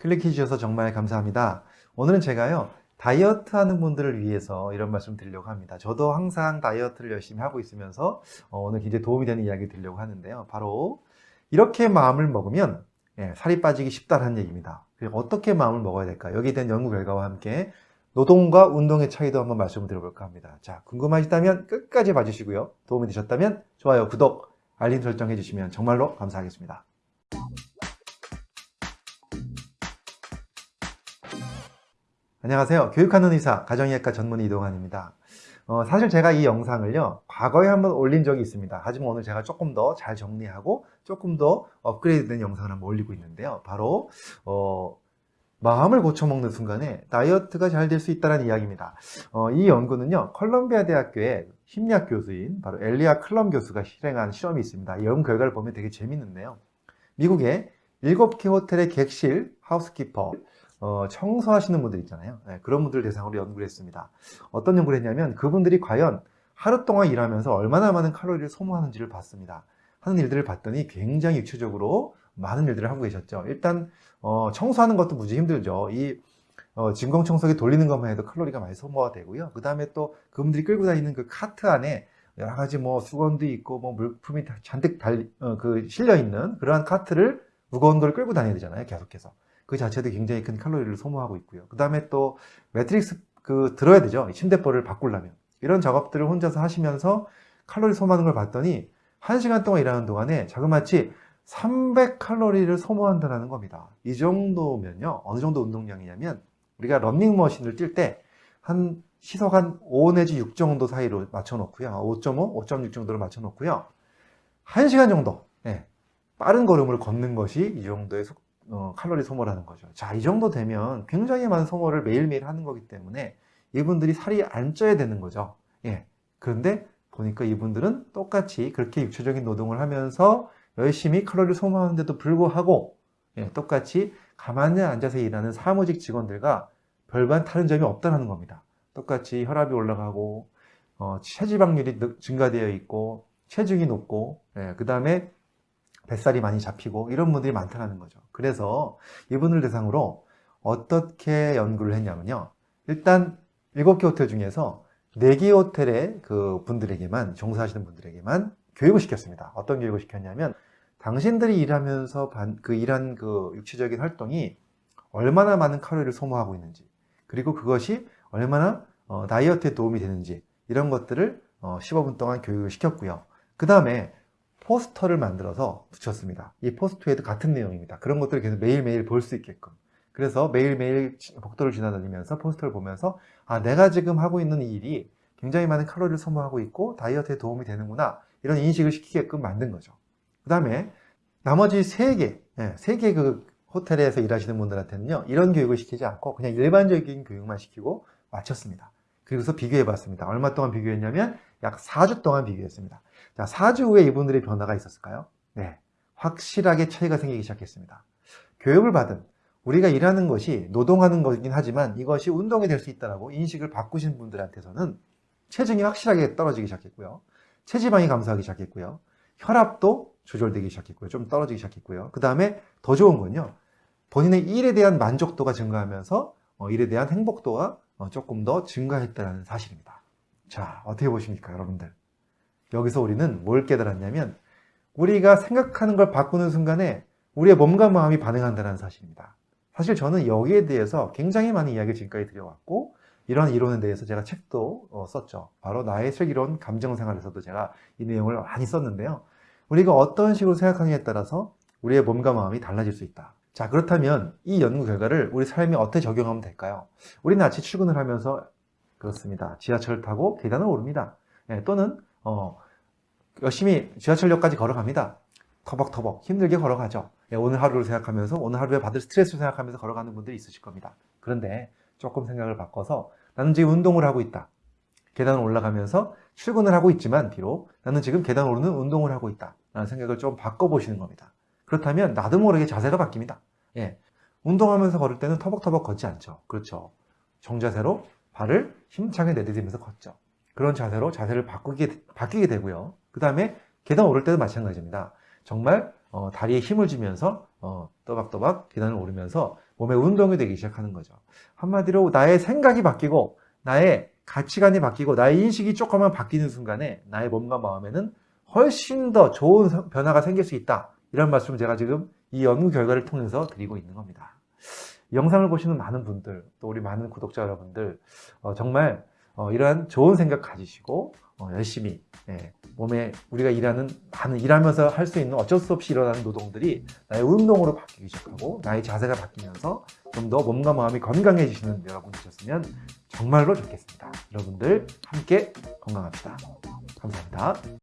클릭해 주셔서 정말 감사합니다. 오늘은 제가요, 다이어트 하는 분들을 위해서 이런 말씀 드리려고 합니다. 저도 항상 다이어트를 열심히 하고 있으면서 어, 오늘 굉장히 도움이 되는 이야기 드리려고 하는데요. 바로 이렇게 마음을 먹으면 예, 살이 빠지기 쉽다는 얘기입니다. 어떻게 마음을 먹어야 될까? 여기에 대한 연구 결과와 함께 노동과 운동의 차이도 한번 말씀을 드려볼까 합니다. 자, 궁금하시다면 끝까지 봐주시고요. 도움이 되셨다면 좋아요, 구독, 알림 설정 해 주시면 정말로 감사하겠습니다. 안녕하세요. 교육하는 의사, 가정의학과 전문 이동환입니다. 어, 사실 제가 이 영상을요, 과거에 한번 올린 적이 있습니다. 하지만 오늘 제가 조금 더 잘 정리하고 조금 더 업그레이드된 영상을 한번 올리고 있는데요. 바로, 어, 마음을 고쳐먹는 순간에 다이어트가 잘 될 수 있다는 이야기입니다. 어, 이 연구는요, 컬럼비아 대학교의 심리학 교수인 바로 엘리아 클럼 교수가 실행한 실험이 있습니다. 이 연구 결과를 보면 되게 재밌는데요. 미국의 7개 호텔의 객실 하우스키퍼, 어, 청소하시는 분들 있잖아요. 네, 그런 분들 대상으로 연구를 했습니다. 어떤 연구를 했냐면 그분들이 과연 하루 동안 일하면서 얼마나 많은 칼로리를 소모하는지를 봤습니다. 하는 일들을 봤더니 굉장히 육체적으로 많은 일들을 하고 계셨죠. 일단 어, 청소하는 것도 무지 힘들죠. 이 어, 진공청소기 돌리는 것만 해도 칼로리가 많이 소모가 되고요. 그 다음에 또 그분들이 끌고 다니는 그 카트 안에 여러 가지 뭐 수건도 있고 뭐 물품이 잔뜩 달, 어, 그 실려 있는 그러한 카트를 무거운 걸 끌고 다녀야 되잖아요. 계속해서. 그 자체도 굉장히 큰 칼로리를 소모하고 있고요. 그 다음에 또 매트리스 그 들어야 되죠. 침대보를을 바꾸려면. 이런 작업들을 혼자서 하시면서 칼로리 소모하는 걸 봤더니 1시간 동안 일하는 동안에 자그마치 300칼로리를 소모한다는 겁니다. 이 정도면요. 어느 정도 운동량이냐면 우리가 런닝머신을 뛸 때 한 시속 한 5 내지 6 정도 사이로 맞춰 놓고요. 5.5, 5.6 정도로 맞춰 놓고요. 1시간 정도 네, 빠른 걸음을 걷는 것이 이 정도의 속, 어, 칼로리 소모라는 거죠. 자, 이 정도 되면 굉장히 많은 소모를 매일매일 하는 거기 때문에 이분들이 살이 안 쪄야 되는 거죠. 예. 그런데 보니까 이분들은 똑같이 그렇게 육체적인 노동을 하면서 열심히 칼로리를 소모하는데도 불구하고 예, 똑같이 가만히 앉아서 일하는 사무직 직원들과 별반 다른 점이 없다는 겁니다. 똑같이 혈압이 올라가고 어, 체지방률이 증가되어 있고 체중이 높고 예, 그 다음에 뱃살이 많이 잡히고 이런 분들이 많다는 거죠. 그래서 이분들 대상으로 어떻게 연구를 했냐면요. 일단 7개 호텔 중에서 4개 호텔의 그 분들에게만 종사하시는 분들에게만 교육을 시켰습니다. 어떤 교육을 시켰냐면 당신들이 일하면서 그 일한 그 육체적인 활동이 얼마나 많은 칼로리를 소모하고 있는지 그리고 그것이 얼마나 어, 다이어트에 도움이 되는지 이런 것들을 어, 15분 동안 교육을 시켰고요. 그 다음에 포스터를 만들어서 붙였습니다. 이 포스터에도 같은 내용입니다. 그런 것들을 계속 매일매일 볼 수 있게끔. 그래서 매일매일 복도를 지나다니면서 포스터를 보면서 아 내가 지금 하고 있는 이 일이 굉장히 많은 칼로리를 소모하고 있고 다이어트에 도움이 되는구나 이런 인식을 시키게끔 만든 거죠. 그 다음에 나머지 3개, 3개 그 호텔에서 일하시는 분들한테는요 이런 교육을 시키지 않고 그냥 일반적인 교육만 시키고 마쳤습니다. 그래서 비교해 봤습니다. 얼마 동안 비교했냐면 약 4주 동안 비교했습니다. 자, 4주 후에 이분들의 변화가 있었을까요? 네. 확실하게 차이가 생기기 시작했습니다. 교육을 받은 우리가 일하는 것이 노동하는 거긴 하지만 이것이 운동이 될 수 있다고 인식을 바꾸신 분들한테서는 체중이 확실하게 떨어지기 시작했고요. 체지방이 감소하기 시작했고요. 혈압도 조절되기 시작했고요. 좀 떨어지기 시작했고요. 그 다음에 더 좋은 건요. 본인의 일에 대한 만족도가 증가하면서 어, 일에 대한 행복도가 어, 조금 더 증가했다는 사실입니다. 자, 어떻게 보십니까, 여러분들? 여기서 우리는 뭘 깨달았냐면 우리가 생각하는 걸 바꾸는 순간에 우리의 몸과 마음이 반응한다는 사실입니다. 사실 저는 여기에 대해서 굉장히 많은 이야기를 지금까지 드려왔고 이런 이론에 대해서 제가 책도 어, 썼죠. 바로 나의 슬기로운 감정생활에서도 제가 이 내용을 많이 썼는데요. 우리가 어떤 식으로 생각하느냐에 따라서 우리의 몸과 마음이 달라질 수 있다. 자 그렇다면 이 연구 결과를 우리 삶에 어떻게 적용하면 될까요? 우리는 아침 출근을 하면서 그렇습니다. 지하철을 타고 계단을 오릅니다. 네, 또는 어, 열심히 지하철역까지 걸어갑니다. 터벅터벅 힘들게 걸어가죠. 예, 오늘 하루를 생각하면서 오늘 하루에 받을 스트레스를 생각하면서 걸어가는 분들이 있으실 겁니다. 그런데 조금 생각을 바꿔서 나는 지금 운동을 하고 있다. 계단을 올라가면서 출근을 하고 있지만 비록 나는 지금 계단 오르는 운동을 하고 있다. 라는 생각을 좀 바꿔보시는 겁니다. 그렇다면 나도 모르게 자세가 바뀝니다. 예. 운동하면서 걸을 때는 터벅터벅 걷지 않죠. 그렇죠. 정자세로 발을 힘차게 내디디면서 걷죠. 그런 자세로 자세를 바꾸게, 바뀌게 되고요. 그 다음에 계단 오를 때도 마찬가지입니다. 정말 어, 다리에 힘을 주면서 어, 또박또박 계단을 오르면서 몸의 운동이 되기 시작하는 거죠. 한마디로 나의 생각이 바뀌고 나의 가치관이 바뀌고 나의 인식이 조금만 바뀌는 순간에 나의 몸과 마음에는 훨씬 더 좋은 성- 변화가 생길 수 있다. 이런 말씀을 제가 지금 이 연구 결과를 통해서 드리고 있는 겁니다. 이 영상을 보시는 많은 분들, 또 우리 많은 구독자 여러분들, 어, 정말 어, 이러한 좋은 생각 가지시고 어, 열심히 예, 몸에 우리가 일하는 많은 일하면서 할 수 있는 어쩔 수 없이 일어나는 노동들이 나의 운동으로 바뀌기 시작하고 나의 자세가 바뀌면서 좀 더 몸과 마음이 건강해지시는 여러분 되셨으면 정말로 좋겠습니다. 여러분들 함께 건강합시다. 감사합니다.